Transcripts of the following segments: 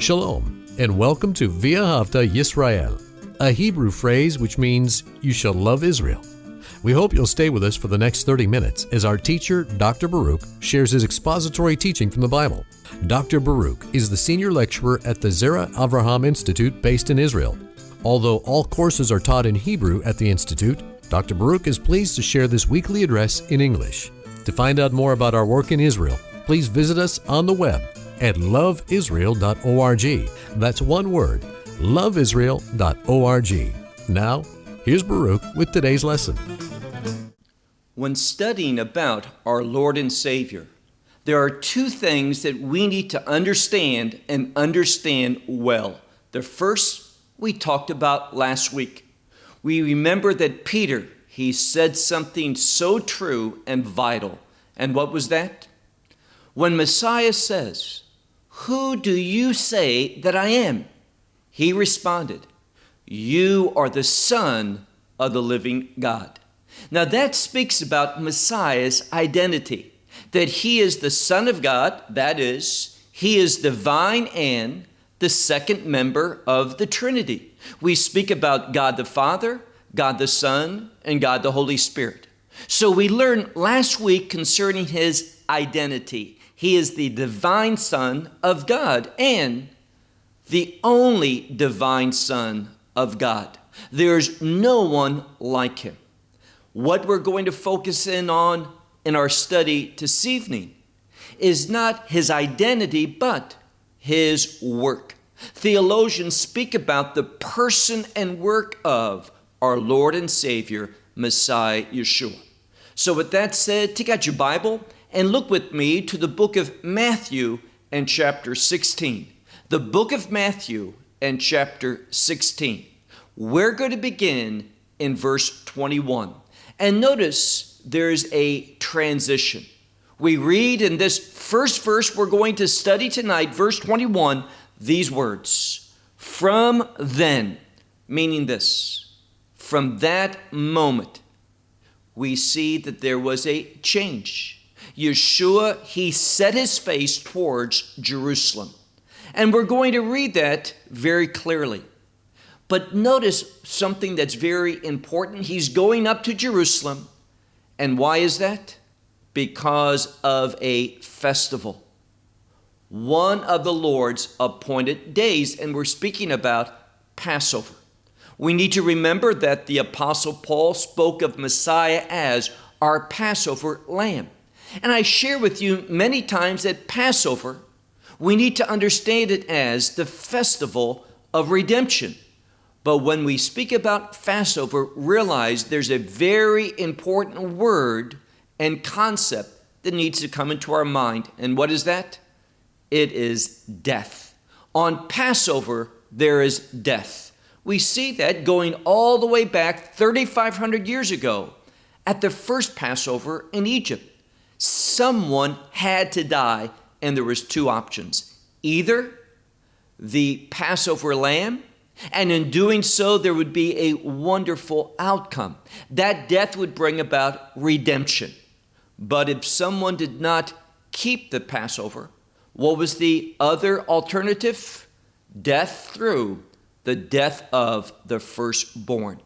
Shalom, and welcome to V'ahavta Yisrael, a Hebrew phrase which means you shall love Israel. We hope you'll stay with us for the next 30 minutes as our teacher, Dr. Baruch, shares his expository teaching from the Bible. Dr. Baruch is the senior lecturer at the Zera Avraham Institute based in Israel. Although all courses are taught in Hebrew at the Institute, Dr. Baruch is pleased to share this weekly address in English. To find out more about our work in Israel, please visit us on the web at loveisrael.org. That's one word, loveisrael.org. Now, here's Baruch with today's lesson. When studying about our Lord and Savior, there are two things that we need to understand and understand well. The first we talked about last week. We remember that Peter, he said something so true and vital. And what was that? When Messiah says, Who do you say that I am? He responded, You are the Son of the living God. Now that speaks about Messiah's identity, that he is the Son of God, that is, he is divine and the second member of the Trinity. We speak about God the Father, God the Son, and God the Holy Spirit. So we learned last week concerning his identity. He is the divine Son of God and the only divine Son of God. There's no one like him. What we're going to focus in on in our study this evening is not his identity, but his work. Theologians speak about the person and work of our Lord and Savior, Messiah Yeshua. So, with that said, take out your Bible and look with me to the book of Matthew and chapter 16. The book of Matthew and chapter 16. We're going to begin in verse 21. And notice there's a transition. We read in this first verse we're going to study tonight, verse 21, these words From then, meaning this, from that moment, we see that there was a change. Yeshua, he set his face towards Jerusalem. And we're going to read that very clearly. But notice something that's very important. He's going up to Jerusalem. And why is that? Because of a festival. One of the Lord's appointed days. And we're speaking about Passover. We need to remember that the Apostle Paul spoke of Messiah as our Passover lamb. And I share with you many times that Passover, we need to understand it as the festival of redemption. But when we speak about Passover, realize there's a very important word and concept that needs to come into our mind. And what is that? It is death. On Passover, there is death. We see that going all the way back 3,500 years ago at the first Passover in Egypt. Someone had to die, and there was two options. Either the Passover lamb and in doing so, there would be a wonderful outcome. That death would bring about redemption. But if someone did not keep the Passover, what was the other alternative? Death through the death of the firstborn.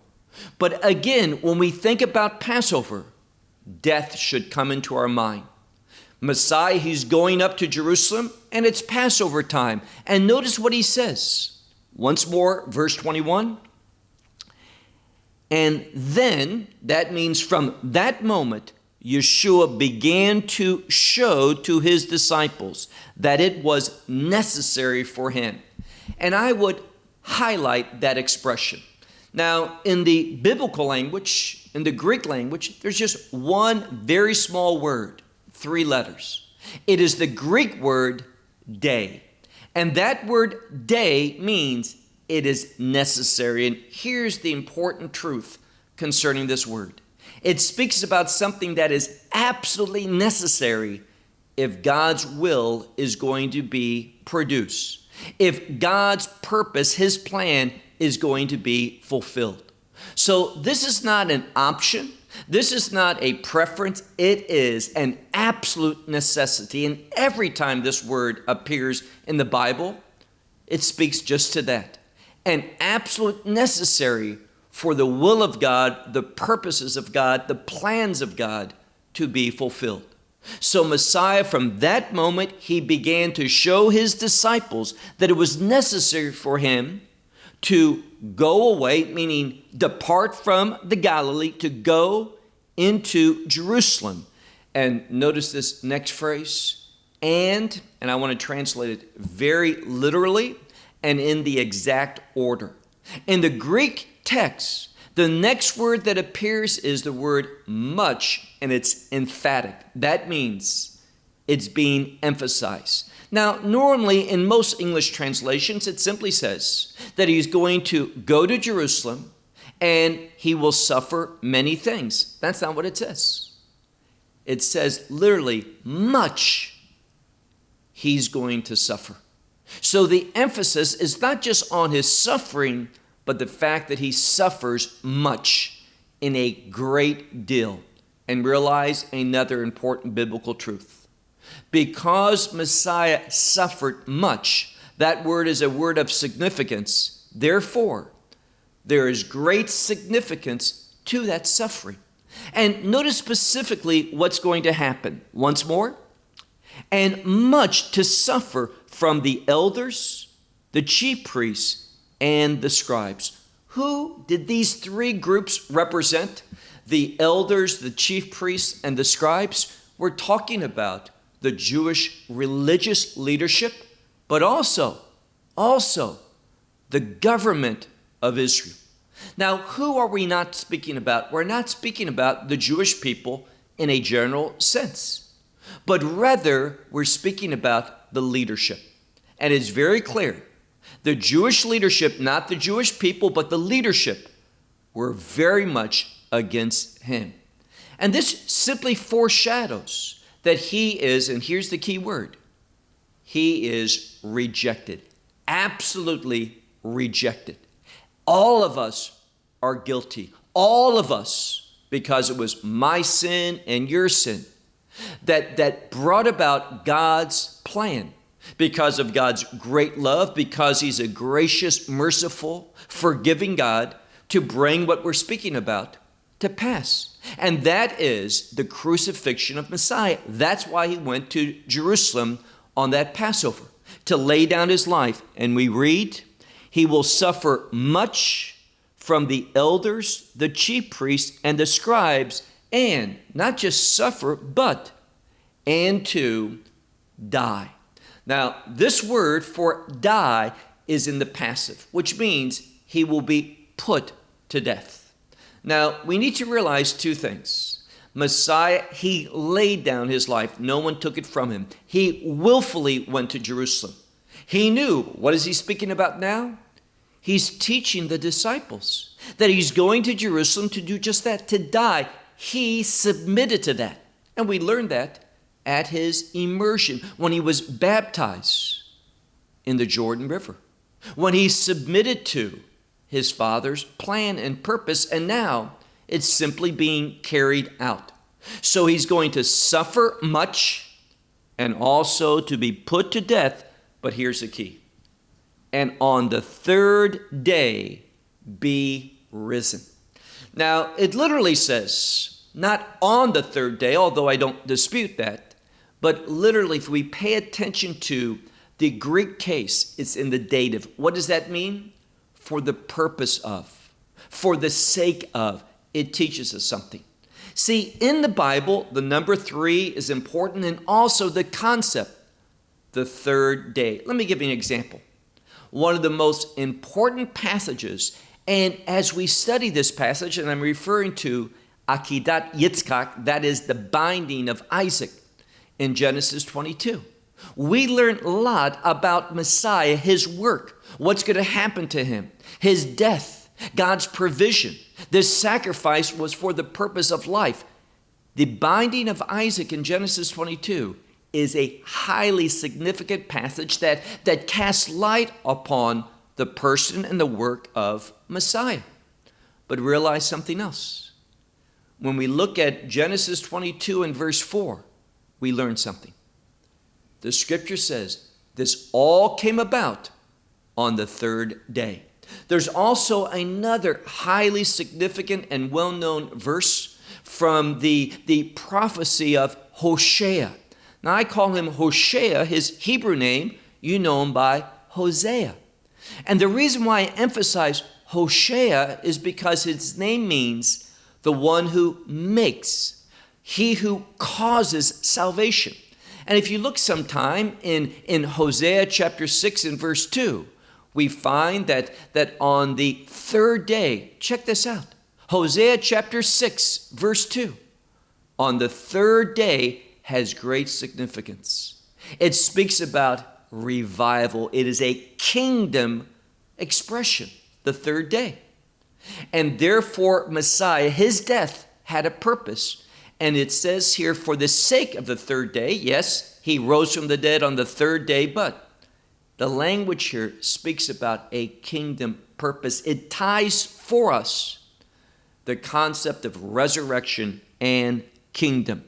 But again, when we think about Passover, death should come into our mind. Messiah, he's going up to Jerusalem, and it's Passover time. And notice what he says. Once more, verse 21. And then, that means from that moment, Yeshua began to show to his disciples that it was necessary for him. And I would highlight that expression. Now, in the biblical language, in the Greek language, there's just one very small word, three letters. It is the Greek word dei. And that word dei means it is necessary. And here's the important truth concerning this word it speaks about something that is absolutely necessary if God's will is going to be produced, if God's purpose, His plan, is going to be fulfilled. So, this is not an option. This is not a preference, it is an absolute necessity. And every time this word appears in the Bible, it speaks just to that. An absolute necessary for the will of God, the purposes of God, the plans of God to be fulfilled. So, Messiah, from that moment, he began to show his disciples that it was necessary for him to go away, meaning depart from the Galilee, to go into Jerusalem. And notice this next phrase, and, and I want to translate it very literally and in the exact order. In the Greek text, the next word that appears is the word much, and it's emphatic. That means it's being emphasized. Now, normally in most English translations, it simply says that he's going to go to Jerusalem and he will suffer many things. That's not what it says. It says literally, much he's going to suffer. So the emphasis is not just on his suffering, but the fact that he suffers much in a great deal. And realize another important biblical truth. Because Messiah suffered much, that word is a word of significance. Therefore, there is great significance to that suffering. And notice specifically what's going to happen. Once more, and much to suffer from the elders, the chief priests, and the scribes. Who did these three groups represent? The elders, the chief priests, and the scribes. We're talking about the Jewish religious leadership, but also, also the government of Israel. Now, who are we not speaking about? We're not speaking about the Jewish people in a general sense, but rather we're speaking about the leadership. And it's very clear the Jewish leadership, not the Jewish people, but the leadership, were very much against him. And this simply foreshadows that he is, and here's the key word he is rejected, absolutely rejected. All of us are guilty, all of us, because it was my sin and your sin that, that brought about God's plan because of God's great love, because He's a gracious, merciful, forgiving God to bring what we're speaking about to pass. And that is the crucifixion of Messiah. That's why He went to Jerusalem on that Passover to lay down His life. And we read, He will suffer much from the elders, the chief priests, and the scribes, and not just suffer, but and to die. Now, this word for die is in the passive, which means he will be put to death. Now, we need to realize two things. Messiah, he laid down his life. No one took it from him. He willfully went to Jerusalem. He knew, what is he speaking about now? He's teaching the disciples that he's going to Jerusalem to do just that, to die. He submitted to that. And we learned that at his immersion, when he was baptized in the Jordan River, when he submitted to his Father's plan and purpose, and now it's simply being carried out. So he's going to suffer much and also to be put to death, but here's the key and on the third day be risen. Now, it literally says, not on the third day, although I don't dispute that, but literally, if we pay attention to the Greek case, it's in the dative. What does that mean? For the purpose of, for the sake of. It teaches us something. See, in the Bible, the number three is important and also the concept, the third day. Let me give you an example. One of the most important passages, and as we study this passage, and I'm referring to Akedat Yitzchak, that is the binding of Isaac in Genesis 22. We learn a lot about Messiah, his work, what's going to happen to him, his death, God's provision. This sacrifice was for the purpose of life. The binding of Isaac in Genesis 22 is a highly significant passage that, that casts light upon the person and the work of Messiah. But realize something else. When we look at Genesis 22 and verse 4, we learn something. The scripture says this all came about on the third day. There's also another highly significant and well known verse from the, the prophecy of Hosea. Now, I call him Hoshea, his Hebrew name, you know him by Hosea. And the reason why I emphasize Hoshea is because his name means the one who makes, he who causes salvation. And if you look sometime in, in Hosea chapter 6 and verse 2, we find that, that on the third day, check this out Hosea chapter 6, verse 2, on the third day has great significance. It speaks about revival, it is a kingdom expression, the third day. And therefore, Messiah, his death had a purpose. And it says here, for the sake of the third day, yes, he rose from the dead on the third day, but the language here speaks about a kingdom purpose. It ties for us the concept of resurrection and kingdom.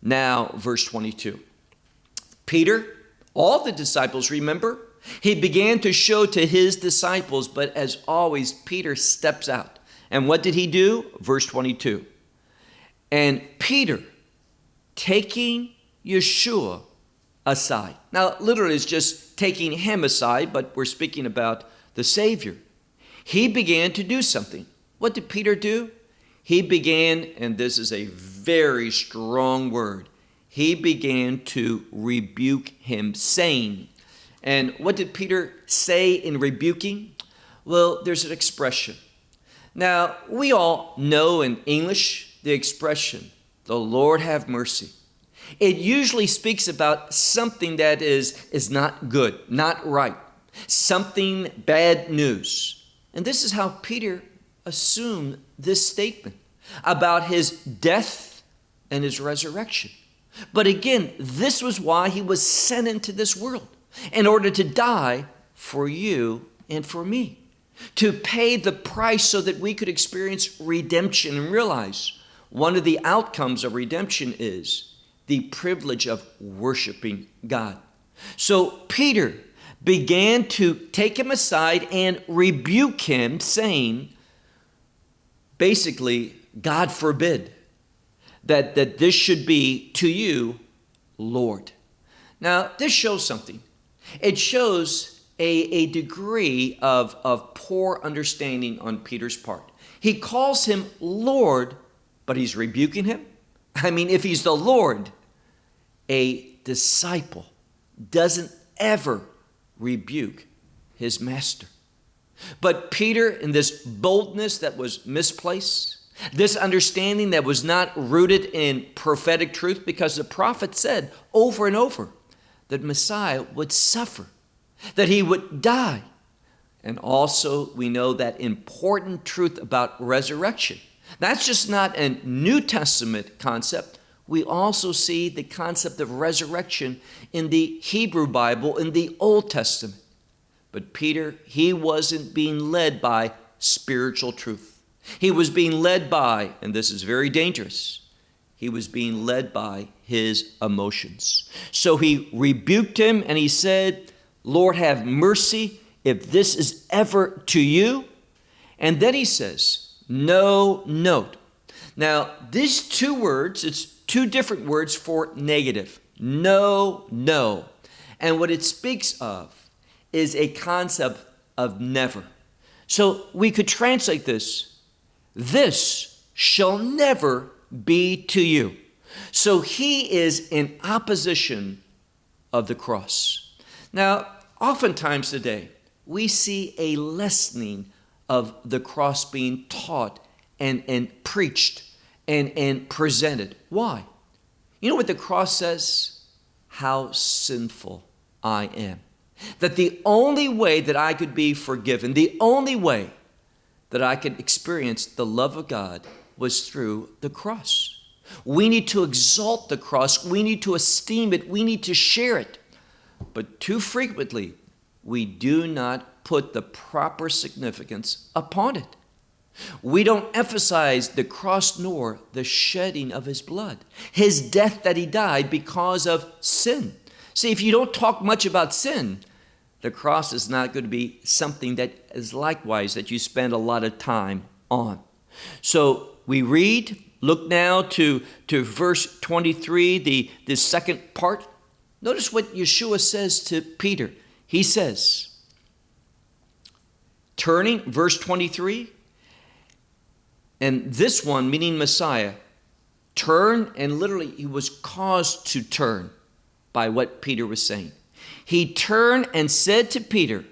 Now, verse 22. Peter, all the disciples, remember? He began to show to his disciples, but as always, Peter steps out. And what did he do? Verse 22. And Peter, taking Yeshua aside. Now, literally, it's just taking him aside, but we're speaking about the Savior. He began to do something. What did Peter do? He began, and this is a very strong word, he began to rebuke him, saying, and what did Peter say in rebuking? Well, there's an expression. Now, we all know in English the expression, the Lord have mercy. It usually speaks about something that is, is not good, not right, something bad news. And this is how Peter assumed this statement about his death and his resurrection. But again, this was why he was sent into this world in order to die for you and for me, to pay the price so that we could experience redemption and realize one of the outcomes of redemption is the privilege of worshiping God. So Peter began to take him aside and rebuke him, saying, basically, God forbid that, that this should be to you, Lord. Now, this shows something. It shows a, a degree of, of poor understanding on Peter's part. He calls him Lord, but he's rebuking him. I mean, if he's the Lord, a disciple doesn't ever rebuke his master. But Peter, in this boldness that was misplaced, this understanding that was not rooted in prophetic truth, because the prophet said over and over, that Messiah would suffer, that he would die. And also, we know that important truth about resurrection. That's just not a New Testament concept. We also see the concept of resurrection in the Hebrew Bible, in the Old Testament. But Peter, he wasn't being led by spiritual truth. He was being led by, and this is very dangerous, he was being led by his emotions. So he rebuked him and he said, Lord, have mercy if this is ever to you. And then he says, No note. Now, these two words, it's two different words for negative. No, no. And what it speaks of is a concept of never. So we could translate this this shall never be to you. So he is in opposition of the cross. Now, oftentimes today, we see a lessening of the cross being taught and, and preached and, and presented. Why? You know what the cross says? How sinful I am. That the only way that I could be forgiven, the only way that I could experience the love of God was through the cross. We need to exalt the cross. We need to esteem it. We need to share it. But too frequently, we do not put the proper significance upon it. We don't emphasize the cross nor the shedding of his blood, his death that he died because of sin. See, if you don't talk much about sin, the cross is not going to be something that is likewise that you spend a lot of time on. So we read, look now to, to verse 23, the, the second part. Notice what Yeshua says to Peter. He says, turning, verse 23, and this one, meaning Messiah, turned and literally he was caused to turn by what Peter was saying. He turned and said to Peter,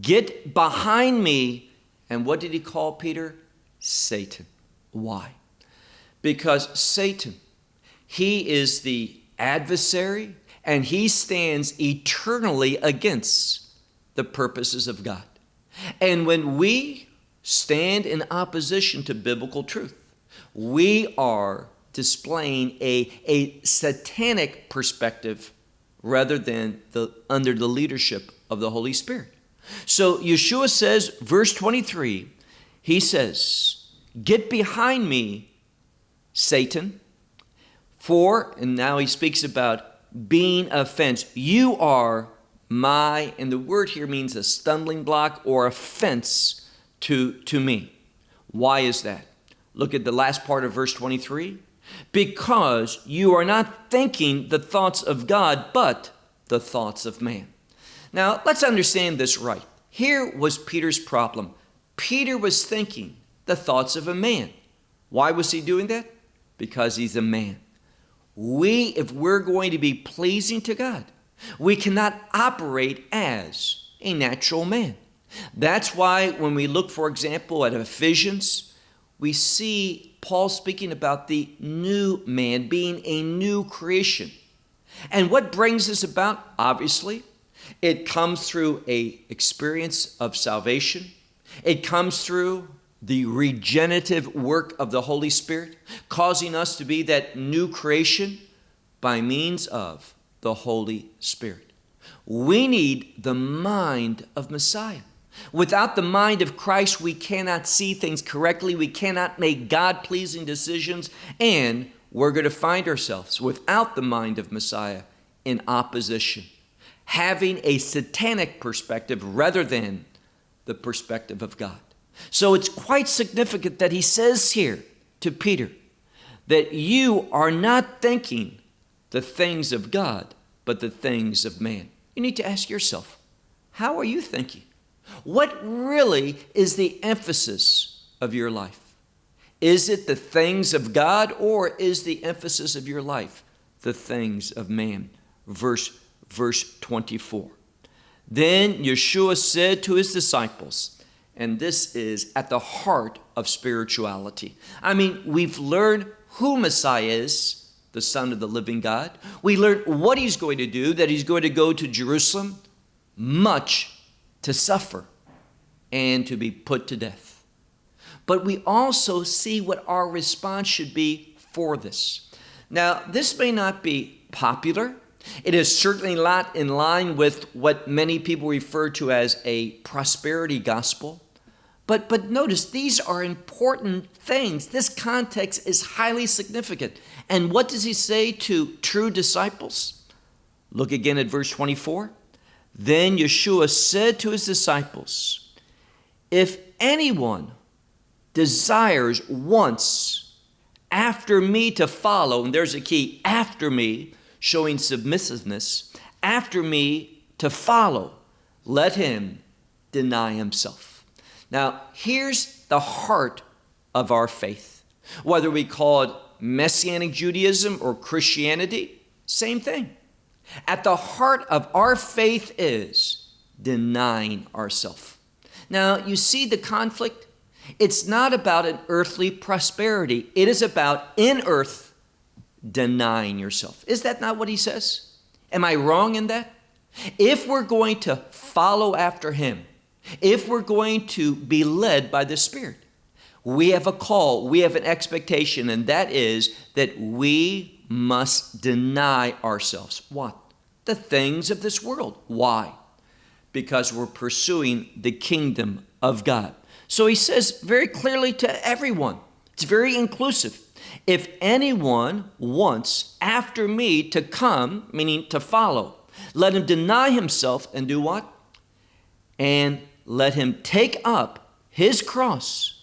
Get behind me. And what did he call Peter? Satan. Why? Because Satan, he is the adversary and he stands eternally against the purposes of God. And when we stand in opposition to biblical truth, we are displaying a, a satanic perspective rather than the, under the leadership of the Holy Spirit. So Yeshua says, verse 23, he says, Get behind me, Satan. For, and now he speaks about being a fence. You are my, and the word here means a stumbling block or a fence to, to me. Why is that? Look at the last part of verse 23. Because you are not thinking the thoughts of God, but the thoughts of man. Now, let's understand this right. Here was Peter's problem. Peter was thinking the thoughts of a man. Why was he doing that? Because he's a man. We, if we're going to be pleasing to God, we cannot operate as a natural man. That's why when we look, for example, at Ephesians, we see Paul speaking about the new man being a new creation. And what brings this about? Obviously, it comes through a experience of salvation. It comes through the regenerative work of the Holy Spirit, causing us to be that new creation by means of the Holy Spirit. We need the mind of Messiah. Without the mind of Christ, we cannot see things correctly. We cannot make God pleasing decisions. And we're going to find ourselves without the mind of Messiah in opposition, having a satanic perspective rather than the perspective of God. So it's quite significant that he says here to Peter that you are not thinking the things of God, but the things of man. You need to ask yourself, how are you thinking? What really is the emphasis of your life? Is it the things of God or is the emphasis of your life the things of man? Verse, verse 24. Then Yeshua said to his disciples, and this is at the heart of spirituality. I mean, we've learned who Messiah is, the Son of the living God. We learn what he's going to do, that he's going to go to Jerusalem, much to suffer and to be put to death. But we also see what our response should be for this. Now, this may not be popular. It is certainly not in line with what many people refer to as a prosperity gospel. But, but notice, these are important things. This context is highly significant. And what does he say to true disciples? Look again at verse 24. Then Yeshua said to his disciples, If anyone desires once after me to follow, and there's a key, after me, showing submissiveness, after me to follow, let him deny himself. Now, here's the heart of our faith. Whether we call it Messianic Judaism or Christianity, same thing. At the heart of our faith is denying ourselves. Now, you see the conflict? It's not about an earthly prosperity, it is about in earth denying yourself. Is that not what he says? Am I wrong in that? If we're going to follow after him, if we're going to be led by the Spirit, we have a call, we have an expectation, and that is that we must deny ourselves. What? The things of this world. Why? Because we're pursuing the kingdom of God. So he says very clearly to everyone, it's very inclusive. If anyone wants after me to come, meaning to follow, let him deny himself and do what? and let him take up his cross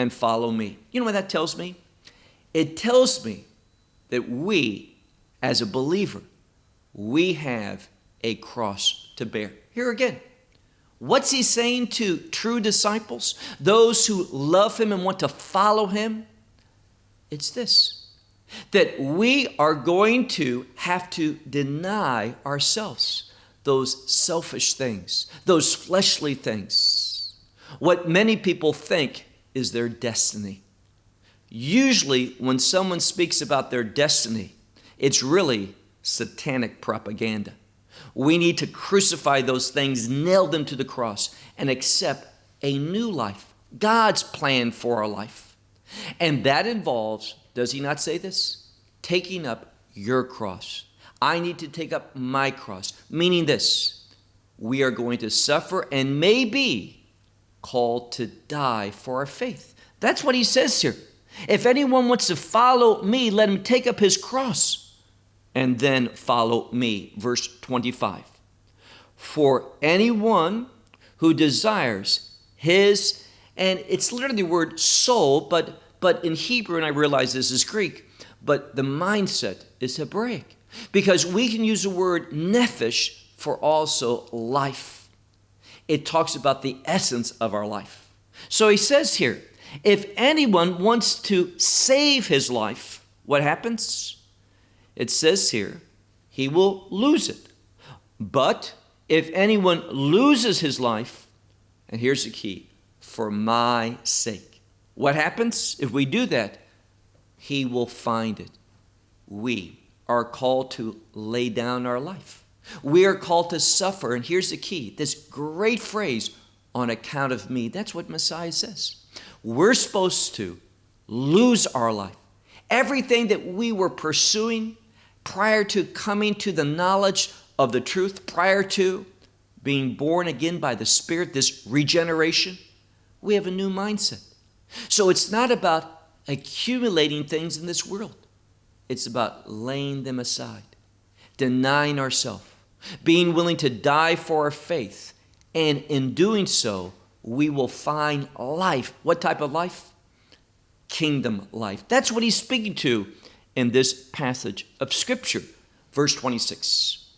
and follow me. You know what that tells me? It tells me that we, as a believer, we have a cross to bear. Here again, what's he saying to true disciples, those who love him and want to follow him? It's this that we are going to have to deny ourselves those selfish things, those fleshly things, what many people think is their destiny. Usually, when someone speaks about their destiny, it's really satanic propaganda. We need to crucify those things, nail them to the cross, and accept a new life, God's plan for our life. And that involves, does he not say this? Taking up your cross. I need to take up my cross, meaning this we are going to suffer and may be called to die for our faith. That's what he says here. If anyone wants to follow me, let him take up his cross and then follow me. Verse 25. For anyone who desires his, and it's literally the word soul, but, but in Hebrew, and I realize this is Greek, but the mindset is Hebraic. Because we can use the word nephesh for also life. It talks about the essence of our life. So he says here, if anyone wants to save his life, what happens? it says here, he will lose it. But if anyone loses his life, and here's the key, for my sake. What happens if we do that? He will find it. We are called to lay down our life. We are called to suffer. And here's the key this great phrase, on account of me. That's what Messiah says. We're supposed to lose our life. Everything that we were pursuing, prior to coming to the knowledge of the truth, prior to being born again by the Spirit, this regeneration, we have a new mindset. So it's not about accumulating things in this world, it's about laying them aside, denying ourselves, being willing to die for our faith. And in doing so, we will find life. What type of life? Kingdom life. That's what he's speaking to in this passage of Scripture. Verse 26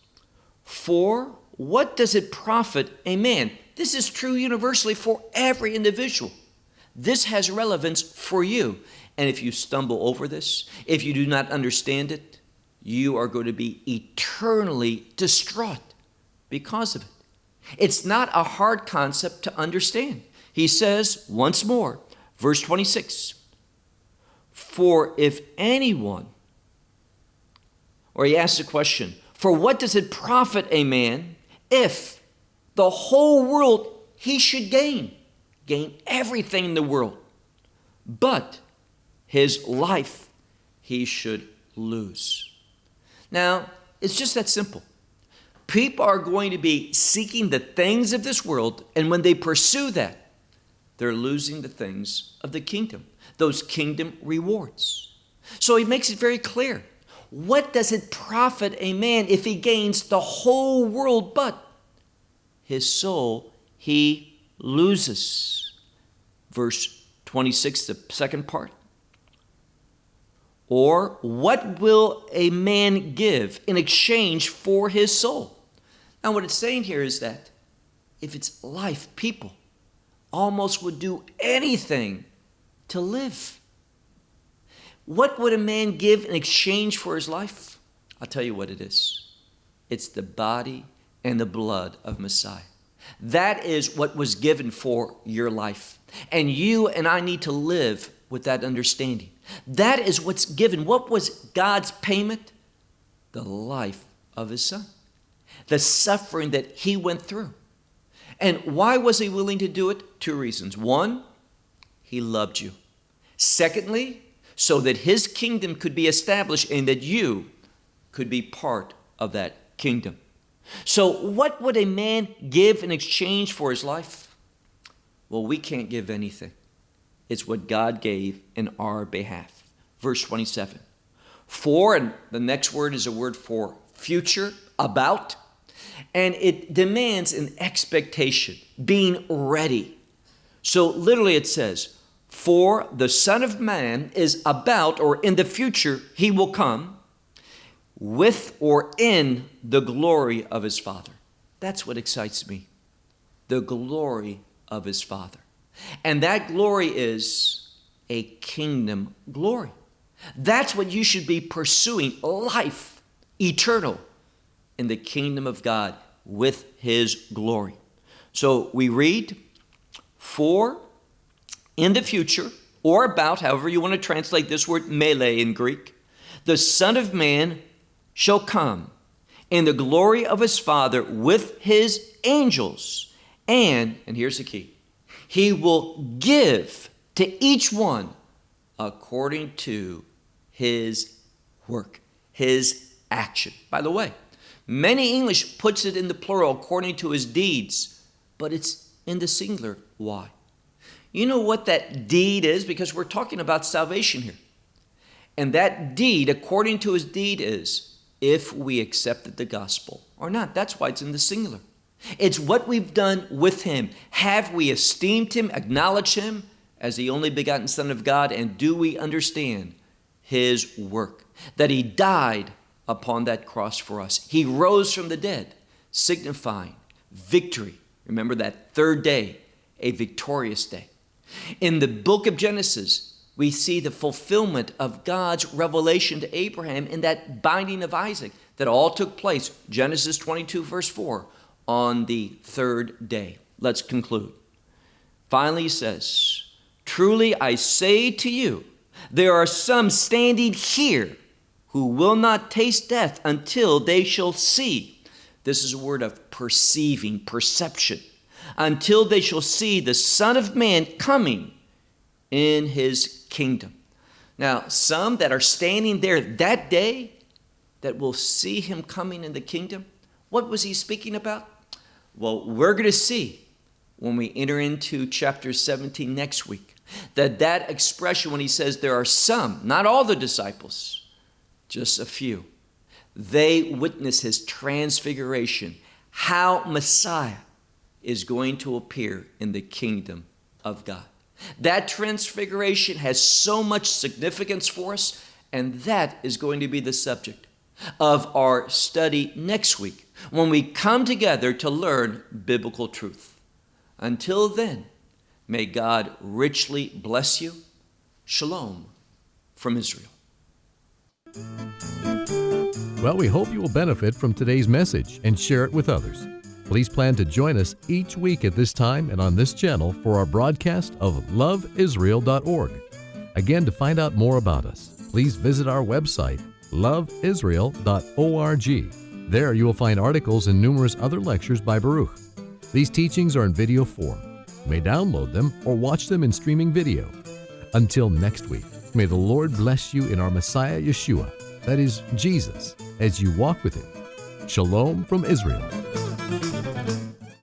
For what does it profit a man? This is true universally for every individual. This has relevance for you. And if you stumble over this, if you do not understand it, you are going to be eternally distraught because of it. It's not a hard concept to understand. He says once more, verse 26 for if anyone, or he asks a question, for what does it profit a man if the whole world he should gain? Gain everything in the world, but his life he should lose. Now, it's just that simple. People are going to be seeking the things of this world, and when they pursue that, they're losing the things of the kingdom those kingdom rewards. So he makes it very clear. What does it profit a man if he gains the whole world but his soul he loses? Verse 26, the second part. Or what will a man give in exchange for his soul? Now, what it's saying here is that if it's life, people almost would do anything to live. What would a man give in exchange for his life? I'll tell you what it is it's the body and the blood of Messiah. That is what was given for your life. And you and I need to live with that understanding. That is what's given. What was God's payment? The life of his son, the suffering that he went through. And why was he willing to do it? Two reasons. One, he loved you. Secondly, so that his kingdom could be established and that you could be part of that kingdom. So, what would a man give in exchange for his life? Well, we can't give anything. It's what God gave in our behalf. Verse 27. For, and the next word is a word for future, about. And it demands an expectation, being ready. So literally it says, For the Son of Man is about, or in the future, he will come with or in the glory of his Father. That's what excites me. The glory of his Father. And that glory is a kingdom glory. That's what you should be pursuing life eternal in the kingdom of God with his glory. So we read, for in the future, or about, however you want to translate this word mele in Greek, the Son of Man shall come in the glory of his Father with his angels. And, and here's the key, he will give to each one according to his work, his action. By the way, many English puts it in the plural according to his deeds, but it's in the singular. Why? You know what that deed is? Because we're talking about salvation here. And that deed, according to his deed, is if we accepted the gospel or not. That's why it's in the singular. It's what we've done with him. Have we esteemed him, acknowledged him as the only begotten Son of God, and do we understand his work? That he died upon that cross for us. He rose from the dead, signifying victory. Remember that third day, a victorious day. In the book of Genesis, we see the fulfillment of God's revelation to Abraham in that binding of Isaac that all took place, Genesis 22, verse 4, on the third day. Let's conclude. Finally, he says, Truly I say to you, there are some standing here who will not taste death until they shall see. This is a word of perceiving, perception. Until they shall see the Son of Man coming in his kingdom. Now, some that are standing there that day that will see him coming in the kingdom, what was he speaking about? Well, we're going to see when we enter into chapter 17 next week that that expression when he says there are some, not all the disciples, just a few, they witness his transfiguration, how Messiah is going to appear in the kingdom of God. That transfiguration has so much significance for us, and that is going to be the subject of our study next week when we come together to learn biblical truth. Until then, may God richly bless you. Shalom from Israel. Well, we hope you will benefit from today's message and share it with others. Please plan to join us each week at this time and on this channel for our broadcast of loveisrael.org. Again, to find out more about us, please visit our website, loveisrael.org. There you will find articles and numerous other lectures by Baruch. These teachings are in video form. You may download them or watch them in streaming video. Until next week, may the Lord bless you in our Messiah Yeshua, that is, Jesus, as you walk with Him. Shalom from Israel.